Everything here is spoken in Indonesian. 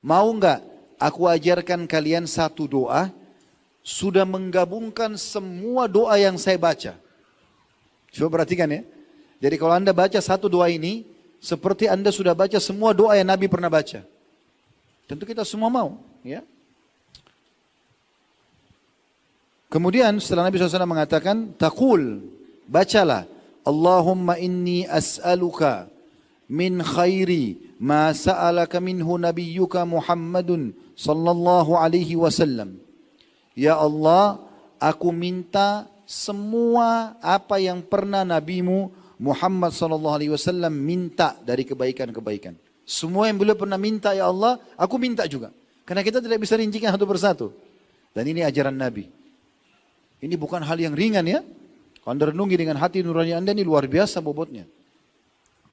Mau nggak aku ajarkan kalian satu doa sudah menggabungkan semua doa yang saya baca. Coba perhatikan ya. Jadi kalau anda baca satu doa ini, seperti anda sudah baca semua doa yang Nabi pernah baca. Tentu kita semua mau. ya. Kemudian setelah Nabi SAW mengatakan, Takul, bacalah. Allahumma inni as'aluka min khairi ma sa'alaka minhu nabiyyuka Muhammadun sallallahu alaihi wasallam. Ya Allah, aku minta semua apa yang pernah nabimu Muhammad sallallahu alaihi wasallam minta dari kebaikan-kebaikan. Semua yang beliau pernah minta ya Allah, aku minta juga. Karena kita tidak bisa rincikan satu persatu. Dan ini ajaran Nabi. Ini bukan hal yang ringan ya. Kalau renungi dengan hati nurani anda ini luar biasa bobotnya.